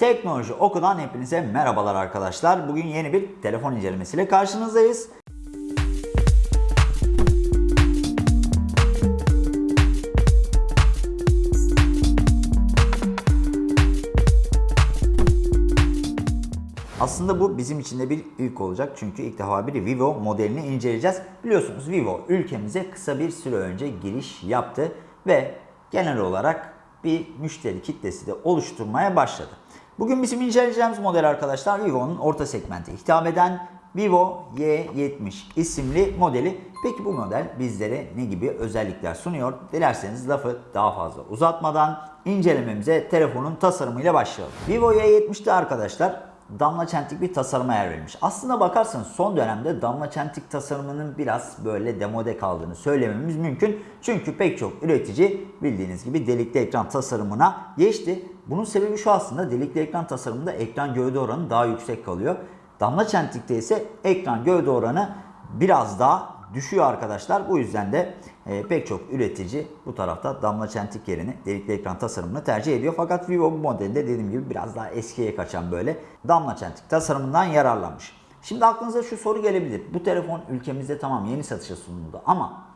Teknoloji Oku'dan hepinize merhabalar arkadaşlar. Bugün yeni bir telefon incelemesiyle karşınızdayız. Aslında bu bizim için de bir ilk olacak çünkü ilk defa bir Vivo modelini inceleyeceğiz. Biliyorsunuz Vivo ülkemize kısa bir süre önce giriş yaptı ve genel olarak bir müşteri kitlesi de oluşturmaya başladı. Bugün bizim inceleyeceğimiz model arkadaşlar Vivo'nun orta segmente hitap eden Vivo Y70 isimli modeli. Peki bu model bizlere ne gibi özellikler sunuyor? Dilerseniz lafı daha fazla uzatmadan incelememize telefonun tasarımıyla başlayalım. Vivo Y70'te arkadaşlar damla çentik bir tasarıma yer verilmiş. Aslına bakarsanız son dönemde damla çentik tasarımının biraz böyle demode kaldığını söylememiz mümkün. Çünkü pek çok üretici bildiğiniz gibi delikli ekran tasarımına geçti. Bunun sebebi şu aslında delikli ekran tasarımında ekran gövde oranı daha yüksek kalıyor. Damla çentikte ise ekran gövde oranı biraz daha düşüyor arkadaşlar. Bu yüzden de e, pek çok üretici bu tarafta damla çentik yerine delikli ekran tasarımını tercih ediyor. Fakat Vivo bu modelde dediğim gibi biraz daha eskiye kaçan böyle damla çentik tasarımından yararlanmış. Şimdi aklınıza şu soru gelebilir. Bu telefon ülkemizde tamam yeni satışa sunuldu ama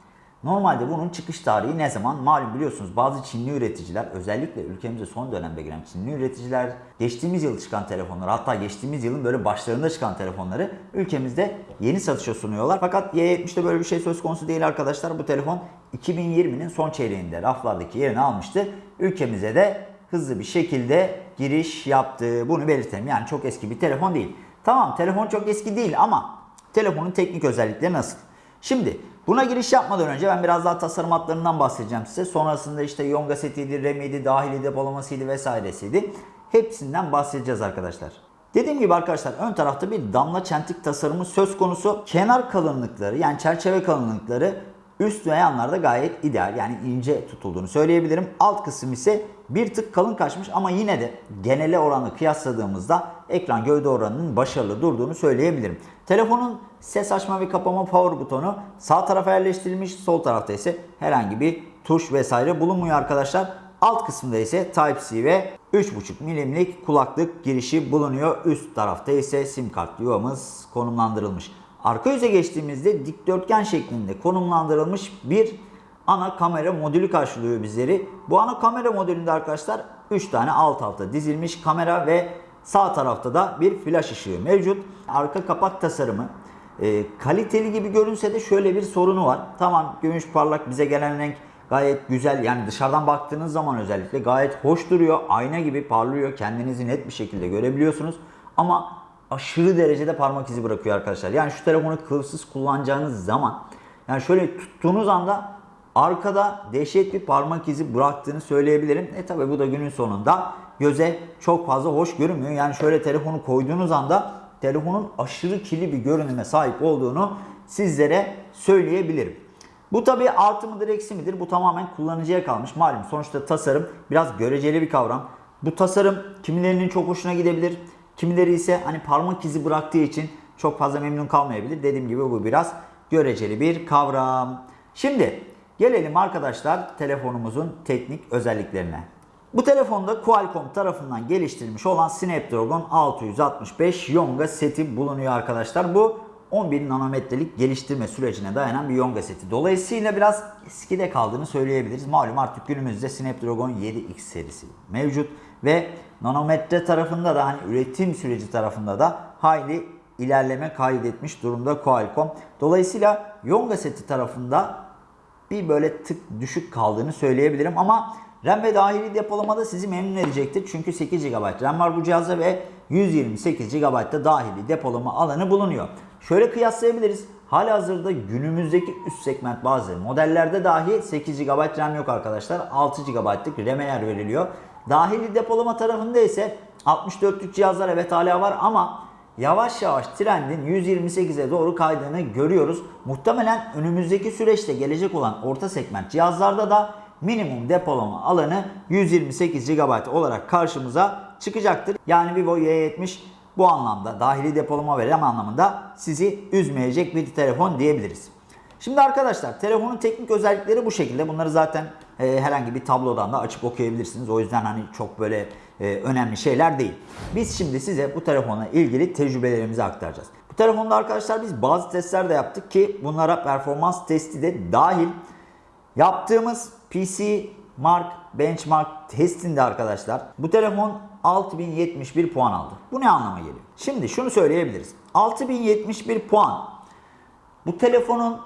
Normalde bunun çıkış tarihi ne zaman? Malum biliyorsunuz bazı Çinli üreticiler özellikle ülkemize son dönemde giren Çinli üreticiler geçtiğimiz yıl çıkan telefonları hatta geçtiğimiz yılın böyle başlarında çıkan telefonları ülkemizde yeni satışa sunuyorlar. Fakat Y70'de böyle bir şey söz konusu değil arkadaşlar. Bu telefon 2020'nin son çeyreğinde raflardaki yerini almıştı. Ülkemize de hızlı bir şekilde giriş yaptı. Bunu belirtelim. Yani çok eski bir telefon değil. Tamam telefon çok eski değil ama telefonun teknik özellikleri nasıl? Şimdi buna giriş yapmadan önce ben biraz daha tasarım hatlarından bahsedeceğim size. Sonrasında işte Yonga setiydi, RAM'iydi, dahili depolamasıydı vesairesiydi. Hepsinden bahsedeceğiz arkadaşlar. Dediğim gibi arkadaşlar ön tarafta bir damla çentik tasarımı söz konusu. Kenar kalınlıkları yani çerçeve kalınlıkları üst ve yanlarda gayet ideal yani ince tutulduğunu söyleyebilirim. Alt kısım ise bir tık kalın kaçmış ama yine de genele oranla kıyasladığımızda ekran gövde oranının başarılı durduğunu söyleyebilirim. Telefonun ses açma ve kapama power butonu sağ tarafa yerleştirilmiş, sol tarafta ise herhangi bir tuş vesaire bulunmuyor arkadaşlar. Alt kısımda ise Type-C ve 3.5 milimlik kulaklık girişi bulunuyor. Üst tarafta ise sim kart yuvamız konumlandırılmış. Arka yüze geçtiğimizde dikdörtgen şeklinde konumlandırılmış bir ana kamera modülü karşılıyor bizleri. Bu ana kamera modülünde arkadaşlar 3 tane alt alta dizilmiş kamera ve sağ tarafta da bir flash ışığı mevcut. Arka kapak tasarımı e, kaliteli gibi görünse de şöyle bir sorunu var. Tamam gümüş parlak bize gelen renk gayet güzel. Yani dışarıdan baktığınız zaman özellikle gayet hoş duruyor. Ayna gibi parlıyor. Kendinizi net bir şekilde görebiliyorsunuz. Ama aşırı derecede parmak izi bırakıyor arkadaşlar. Yani şu telefonu kılıfsız kullanacağınız zaman yani şöyle tuttuğunuz anda arkada dehşet bir parmak izi bıraktığını söyleyebilirim. E tabi bu da günün sonunda göze çok fazla hoş görünmüyor. Yani şöyle telefonu koyduğunuz anda telefonun aşırı kirli bir görünüme sahip olduğunu sizlere söyleyebilirim. Bu tabi artı mıdır eksi midir? Bu tamamen kullanıcıya kalmış. Malum sonuçta tasarım biraz göreceli bir kavram. Bu tasarım kimilerinin çok hoşuna gidebilir. Kimileri ise hani parmak izi bıraktığı için çok fazla memnun kalmayabilir. Dediğim gibi bu biraz göreceli bir kavram. Şimdi gelelim arkadaşlar telefonumuzun teknik özelliklerine. Bu telefonda Qualcomm tarafından geliştirilmiş olan Snapdragon 665 Yonga seti bulunuyor arkadaşlar. Bu 11 nanometrelik geliştirme sürecine dayanan bir Yonga seti. Dolayısıyla biraz eskide kaldığını söyleyebiliriz. Malum artık günümüzde Snapdragon 7X serisi mevcut ve nanometre tarafında da hani üretim süreci tarafında da hayli ilerleme kaydetmiş durumda Qualcomm. Dolayısıyla Yonga seti tarafında bir böyle tık düşük kaldığını söyleyebilirim ama RAM ve dahili depolamada sizi memnun edecektir. Çünkü 8 GB RAM var bu cihazda ve 128 GB da dahili depolama alanı bulunuyor. Şöyle kıyaslayabiliriz. Halihazırda günümüzdeki üst segment bazı modellerde dahi 8 GB RAM yok arkadaşlar. 6 GB'lık RAM'e yer veriliyor. Dahili depolama tarafında ise 64'lük cihazlar evet hala var ama yavaş yavaş trendin 128'e doğru kaydığını görüyoruz. Muhtemelen önümüzdeki süreçte gelecek olan orta segment cihazlarda da minimum depolama alanı 128 GB olarak karşımıza çıkacaktır. Yani Vivo Y70 bu anlamda dahili depolama ve RAM anlamında sizi üzmeyecek bir telefon diyebiliriz. Şimdi arkadaşlar telefonun teknik özellikleri bu şekilde. Bunları zaten e, herhangi bir tablodan da açıp okuyabilirsiniz. O yüzden hani çok böyle e, önemli şeyler değil. Biz şimdi size bu telefonla ilgili tecrübelerimizi aktaracağız. Bu telefonda arkadaşlar biz bazı testler de yaptık ki bunlara performans testi de dahil. Yaptığımız PC Mark Benchmark testinde arkadaşlar bu telefon 6071 puan aldı. Bu ne anlama geliyor? Şimdi şunu söyleyebiliriz. 6071 puan bu telefonun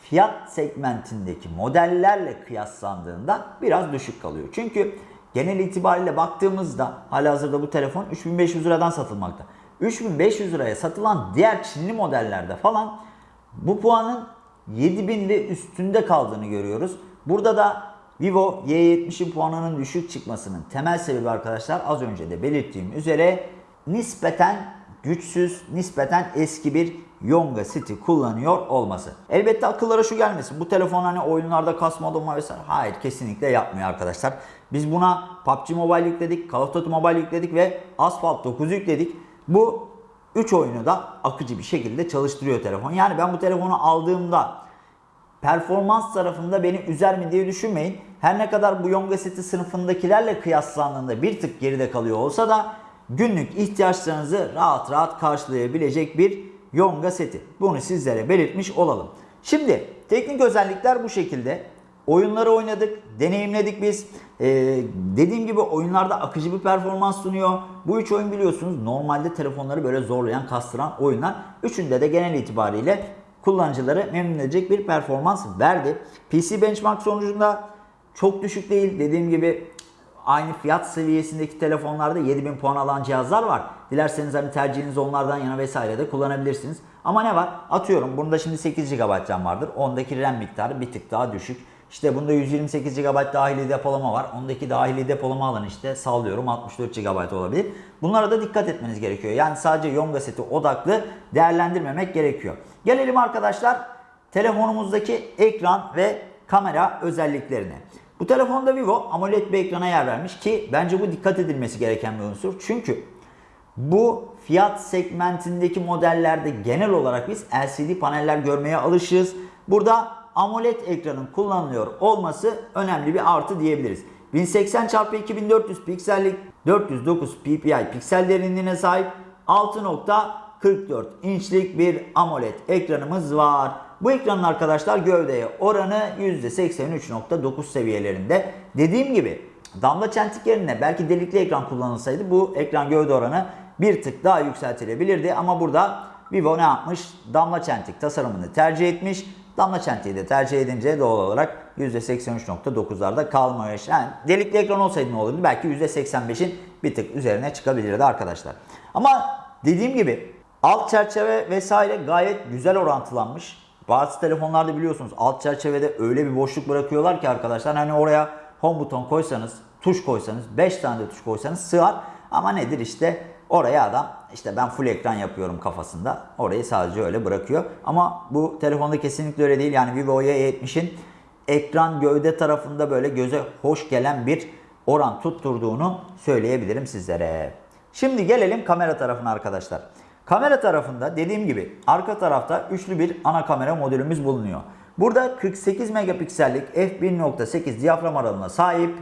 fiyat segmentindeki modellerle kıyaslandığında biraz düşük kalıyor. Çünkü genel itibariyle baktığımızda halihazırda bu telefon 3500 liradan satılmakta. 3500 liraya satılan diğer Çinli modellerde falan bu puanın 7000 ve üstünde kaldığını görüyoruz. Burada da Vivo Y70'in puanının düşük çıkmasının temel sebebi arkadaşlar az önce de belirttiğim üzere nispeten güçsüz, nispeten eski bir Yonga City kullanıyor olması. Elbette akıllara şu gelmesin. Bu telefon hani oyunlarda kasma dolma vesaire. Hayır kesinlikle yapmıyor arkadaşlar. Biz buna PUBG Mobile yükledik, Call of Duty Mobile yükledik ve Asphalt 9 yükledik. Bu 3 oyunu da akıcı bir şekilde çalıştırıyor telefon. Yani ben bu telefonu aldığımda performans tarafında beni üzer mi diye düşünmeyin. Her ne kadar bu Yonga City sınıfındakilerle kıyaslandığında bir tık geride kalıyor olsa da günlük ihtiyaçlarınızı rahat rahat karşılayabilecek bir Yonga seti. Bunu sizlere belirtmiş olalım. Şimdi teknik özellikler bu şekilde. Oyunları oynadık, deneyimledik biz. Ee, dediğim gibi oyunlarda akıcı bir performans sunuyor. Bu üç oyun biliyorsunuz normalde telefonları böyle zorlayan, kastıran oyunlar. Üçünde de genel itibariyle kullanıcıları memnun edecek bir performans verdi. PC Benchmark sonucunda çok düşük değil. Dediğim gibi aynı fiyat seviyesindeki telefonlarda 7000 puan alan cihazlar var. Dilerseniz hani tercihiniz onlardan yana vesaire de kullanabilirsiniz. Ama ne var? Atıyorum bunda şimdi 8 GB RAM vardır. Ondaki RAM miktarı bir tık daha düşük. İşte bunda 128 GB dahili depolama var. Ondaki dahili depolama alanı işte sallıyorum 64 GB olabilir. Bunlara da dikkat etmeniz gerekiyor. Yani sadece Yonga seti odaklı değerlendirmemek gerekiyor. Gelelim arkadaşlar telefonumuzdaki ekran ve kamera özelliklerine. Bu telefonda Vivo AMOLED bir ekrana yer vermiş ki bence bu dikkat edilmesi gereken bir unsur. Çünkü bu fiyat segmentindeki modellerde genel olarak biz LCD paneller görmeye alışığız. Burada AMOLED ekranın kullanılıyor olması önemli bir artı diyebiliriz. 1080 x 2400 piksellik 409 ppi piksel derinliğine sahip 6.44 inçlik bir AMOLED ekranımız var. Bu ekranın arkadaşlar gövdeye oranı %83.9 seviyelerinde. Dediğim gibi damla çentik yerine belki delikli ekran kullanılsaydı bu ekran gövde oranı bir tık daha yükseltilebilirdi. Ama burada Vivo ne yapmış? Damla çentik tasarımını tercih etmiş. Damla çentiği de tercih edince doğal olarak %83.9'larda kalmış. Yani delikli ekran olsaydı ne olurdu? Belki %85'in bir tık üzerine çıkabilirdi arkadaşlar. Ama dediğim gibi alt çerçeve vesaire gayet güzel orantılanmış. Bazı telefonlarda biliyorsunuz alt çerçevede öyle bir boşluk bırakıyorlar ki arkadaşlar hani oraya home buton koysanız, tuş koysanız, 5 tane de tuş koysanız sığar. Ama nedir işte oraya adam işte ben full ekran yapıyorum kafasında. Orayı sadece öyle bırakıyor. Ama bu telefonda kesinlikle öyle değil. Yani Vivo Y70'in ekran gövde tarafında böyle göze hoş gelen bir oran tutturduğunu söyleyebilirim sizlere. Şimdi gelelim kamera tarafına arkadaşlar. Kamera tarafında dediğim gibi arka tarafta üçlü bir ana kamera modülümüz bulunuyor. Burada 48 megapiksellik f1.8 diyafram aralığına sahip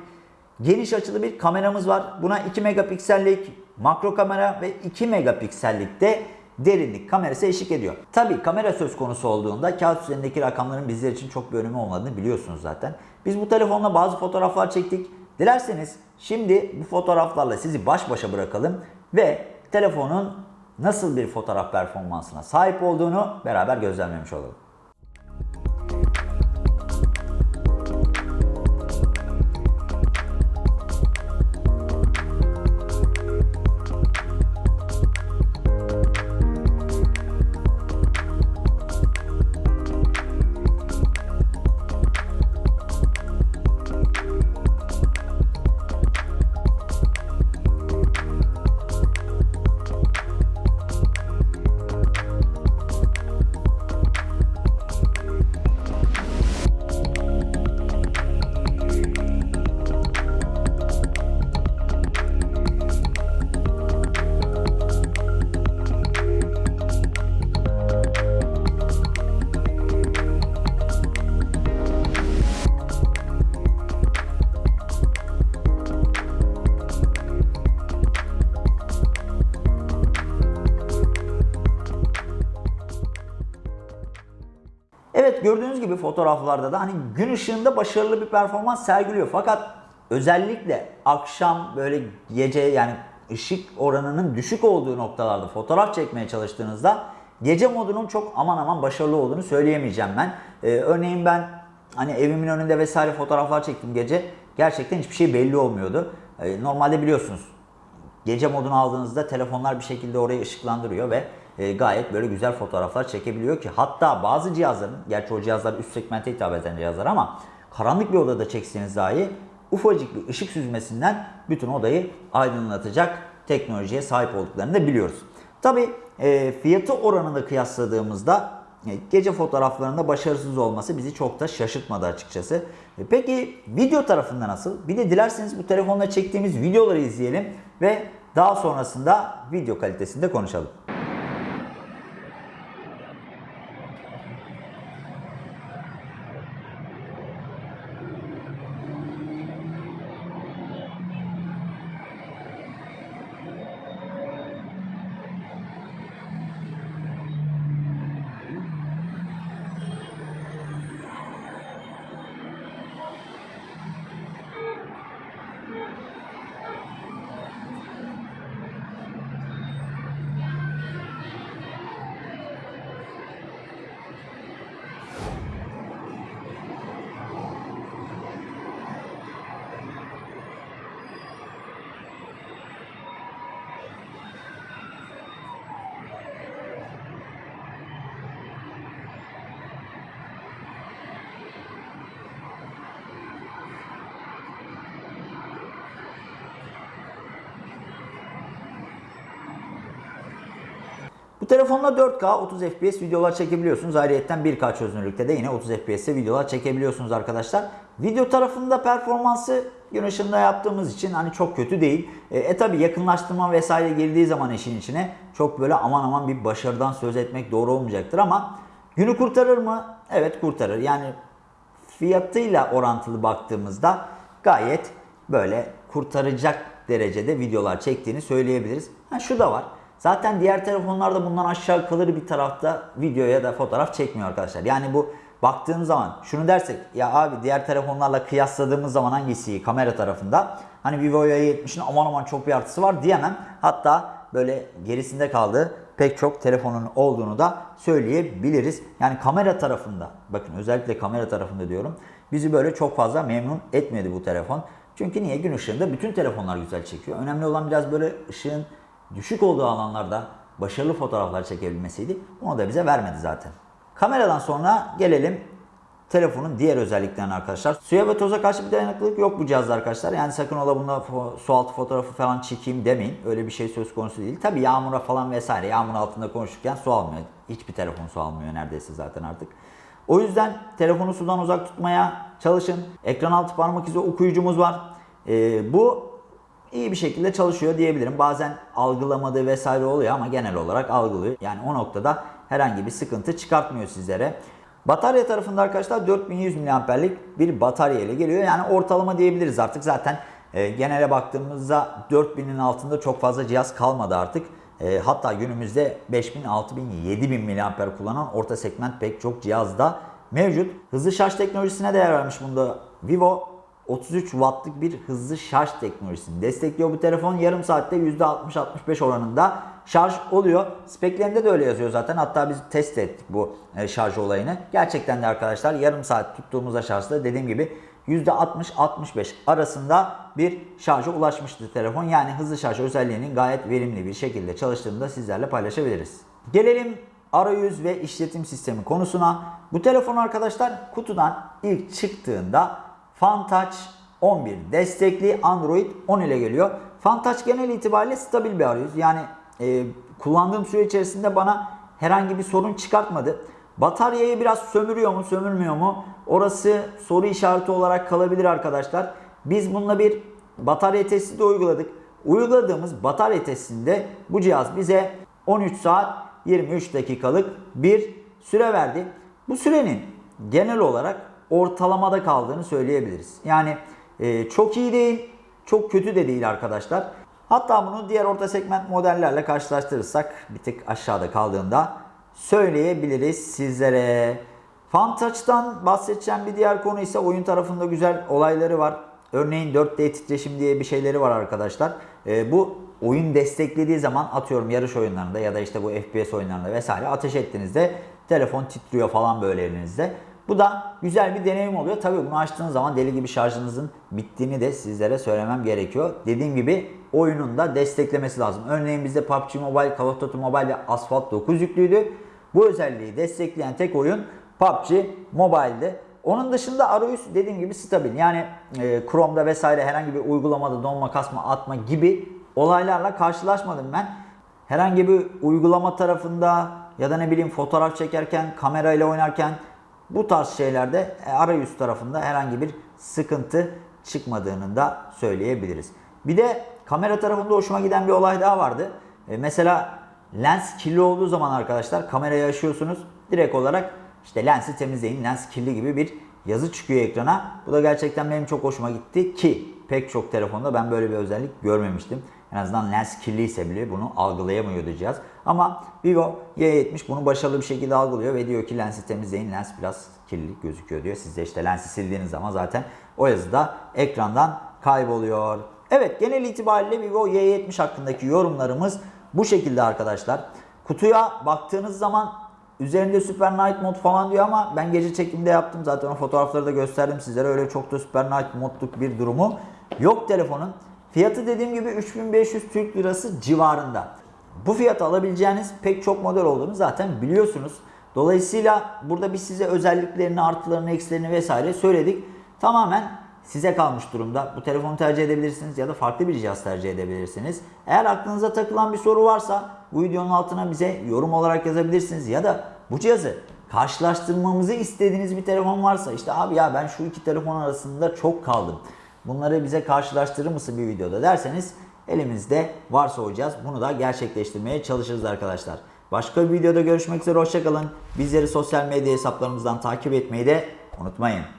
geniş açılı bir kameramız var. Buna 2 megapiksellik makro kamera ve 2 megapiksellik de derinlik kamerası eşlik ediyor. Tabi kamera söz konusu olduğunda kağıt üzerindeki rakamların bizler için çok bir önemi olmadığını biliyorsunuz zaten. Biz bu telefonla bazı fotoğraflar çektik. Dilerseniz şimdi bu fotoğraflarla sizi baş başa bırakalım ve telefonun nasıl bir fotoğraf performansına sahip olduğunu beraber gözlemlemiş olalım. Gördüğünüz gibi fotoğraflarda da hani gün ışığında başarılı bir performans sergiliyor. Fakat özellikle akşam böyle gece yani ışık oranının düşük olduğu noktalarda fotoğraf çekmeye çalıştığınızda gece modunun çok aman aman başarılı olduğunu söyleyemeyeceğim ben. Ee, örneğin ben hani evimin önünde vesaire fotoğraflar çektim gece. Gerçekten hiçbir şey belli olmuyordu. Ee, normalde biliyorsunuz gece modunu aldığınızda telefonlar bir şekilde orayı ışıklandırıyor ve e, gayet böyle güzel fotoğraflar çekebiliyor ki hatta bazı cihazların, gerçi o cihazlar üst segmente hitap eden cihazlar ama karanlık bir odada çekseniz dahi ufacık bir ışık süzmesinden bütün odayı aydınlatacak teknolojiye sahip olduklarını da biliyoruz. Tabi e, fiyatı oranında kıyasladığımızda e, gece fotoğraflarında başarısız olması bizi çok da şaşırtmadı açıkçası. E, Peki video tarafında nasıl? Bir de dilerseniz bu telefonla çektiğimiz videoları izleyelim ve daha sonrasında video kalitesinde konuşalım. Telefonla 4K 30 FPS videolar çekebiliyorsunuz. Ayrıyeten 1K çözünürlükte de yine 30 FPS'te videolar çekebiliyorsunuz arkadaşlar. Video tarafında performansı gün ışığında yaptığımız için hani çok kötü değil. E, e tabi yakınlaştırma vesaire girdiği zaman işin içine çok böyle aman aman bir başarıdan söz etmek doğru olmayacaktır ama günü kurtarır mı? Evet kurtarır. Yani fiyatıyla orantılı baktığımızda gayet böyle kurtaracak derecede videolar çektiğini söyleyebiliriz. Ha şu da var. Zaten diğer telefonlarda bundan aşağı kalır bir tarafta video ya da fotoğraf çekmiyor arkadaşlar. Yani bu baktığım zaman şunu dersek ya abi diğer telefonlarla kıyasladığımız zaman hangisi kamera tarafında? Hani Vivo'ya 70'in aman aman çok bir artısı var diyemem. Hatta böyle gerisinde kaldığı pek çok telefonun olduğunu da söyleyebiliriz. Yani kamera tarafında bakın özellikle kamera tarafında diyorum. Bizi böyle çok fazla memnun etmedi bu telefon. Çünkü niye? Gün ışığında bütün telefonlar güzel çekiyor. Önemli olan biraz böyle ışığın düşük olduğu alanlarda başarılı fotoğraflar çekebilmesiydi. Onu da bize vermedi zaten. Kameradan sonra gelelim telefonun diğer özelliklerine arkadaşlar. Suya ve toza karşı bir dayanıklılık yok bu cihazda arkadaşlar. Yani sakın ola bunda su altı fotoğrafı falan çekeyim demeyin. Öyle bir şey söz konusu değil. Tabi yağmura falan vesaire yağmur altında konuşurken su almıyor. Hiçbir telefon su almıyor neredeyse zaten artık. O yüzden telefonu sudan uzak tutmaya çalışın. Ekran altı parmak izi okuyucumuz var. Ee, bu iyi bir şekilde çalışıyor diyebilirim. Bazen algılamadığı vesaire oluyor ama genel olarak algılıyor. Yani o noktada herhangi bir sıkıntı çıkartmıyor sizlere. Batarya tarafında arkadaşlar 4100 mAh'lik bir batarya ile geliyor. Yani ortalama diyebiliriz artık. Zaten e, genele baktığımızda 4000'in altında çok fazla cihaz kalmadı artık. E, hatta günümüzde 5000, 6000, 7000 mAh kullanan orta segment pek çok cihazda mevcut. Hızlı şarj teknolojisine değer vermiş bunda Vivo 33 wattlık bir hızlı şarj teknolojisini destekliyor bu telefon. Yarım saatte %60-65 oranında şarj oluyor. Speklerinde de öyle yazıyor zaten. Hatta biz test ettik bu e, şarj olayını. Gerçekten de arkadaşlar yarım saat tuttuğumuzda şarjda dediğim gibi %60-65 arasında bir şarja ulaşmıştı telefon. Yani hızlı şarj özelliğinin gayet verimli bir şekilde çalıştığını da sizlerle paylaşabiliriz. Gelelim arayüz ve işletim sistemi konusuna. Bu telefon arkadaşlar kutudan ilk çıktığında FunTouch 11 destekli Android 10 ile geliyor. FunTouch genel itibariyle stabil bir arayüz. Yani e, kullandığım süre içerisinde bana herhangi bir sorun çıkartmadı. Bataryayı biraz sömürüyor mu sömürmüyor mu? Orası soru işareti olarak kalabilir arkadaşlar. Biz bununla bir batarya testi de uyguladık. Uyguladığımız batarya testinde bu cihaz bize 13 saat 23 dakikalık bir süre verdi. Bu sürenin genel olarak ortalamada kaldığını söyleyebiliriz. Yani e, çok iyi değil, çok kötü de değil arkadaşlar. Hatta bunu diğer orta segment modellerle karşılaştırırsak bir tık aşağıda kaldığında söyleyebiliriz sizlere. FunTouch'tan bahsedeceğim bir diğer konu ise oyun tarafında güzel olayları var. Örneğin 4D titreşim diye bir şeyleri var arkadaşlar. Ee, bu oyun desteklediği zaman atıyorum yarış oyunlarında ya da işte bu FPS oyunlarında vesaire ateş ettiğinizde telefon titriyor falan böyle elinizde. Bu da güzel bir deneyim oluyor. Tabii bunu açtığınız zaman deli gibi şarjınızın bittiğini de sizlere söylemem gerekiyor. Dediğim gibi oyunun da desteklemesi lazım. Örneğin bizde PUBG Mobile, Call of Duty Mobile ve Asphalt 9 yüklüydü. Bu özelliği destekleyen tek oyun PUBG Mobile'di. Onun dışında arayüz dediğim gibi stabil. Yani e, Chrome'da vesaire herhangi bir uygulamada donma, kasma, atma gibi olaylarla karşılaşmadım ben. Herhangi bir uygulama tarafında ya da ne bileyim fotoğraf çekerken, kamerayla oynarken bu tarz şeylerde e, arayüz tarafında herhangi bir sıkıntı çıkmadığını da söyleyebiliriz. Bir de kamera tarafında hoşuma giden bir olay daha vardı. E, mesela lens kirli olduğu zaman arkadaşlar kamerayı açıyorsunuz. Direkt olarak işte lensi temizleyin, lens kirli gibi bir yazı çıkıyor ekrana. Bu da gerçekten benim çok hoşuma gitti ki pek çok telefonda ben böyle bir özellik görmemiştim. En azından lens kirliyse bile bunu algılayamıyordu cihaz. Ama Vivo Y70 bunu başarılı bir şekilde algılıyor ve diyor ki lensi temizleyin. Lens biraz kirli gözüküyor diyor. Siz de işte lensi sildiğiniz zaman zaten o yazı da ekrandan kayboluyor. Evet genel itibariyle Vivo Y70 hakkındaki yorumlarımız bu şekilde arkadaşlar. Kutuya baktığınız zaman üzerinde Super Night Mod falan diyor ama ben gece çekimde yaptım. Zaten o fotoğrafları da gösterdim sizlere. Öyle çok da Super Night Mod'luk bir durumu yok telefonun. Fiyatı dediğim gibi 3500 Türk Lirası civarında. Bu fiyata alabileceğiniz pek çok model olduğunu zaten biliyorsunuz. Dolayısıyla burada biz size özelliklerini, artılarını, eksilerini vesaire söyledik. Tamamen size kalmış durumda. Bu telefonu tercih edebilirsiniz ya da farklı bir cihaz tercih edebilirsiniz. Eğer aklınıza takılan bir soru varsa bu videonun altına bize yorum olarak yazabilirsiniz ya da bu cihazı karşılaştırmamızı istediğiniz bir telefon varsa işte abi ya ben şu iki telefon arasında çok kaldım. Bunları bize karşılaştırır mısın bir videoda derseniz elimizde varsa o cihaz bunu da gerçekleştirmeye çalışırız arkadaşlar. Başka bir videoda görüşmek üzere hoşçakalın. Bizleri sosyal medya hesaplarımızdan takip etmeyi de unutmayın.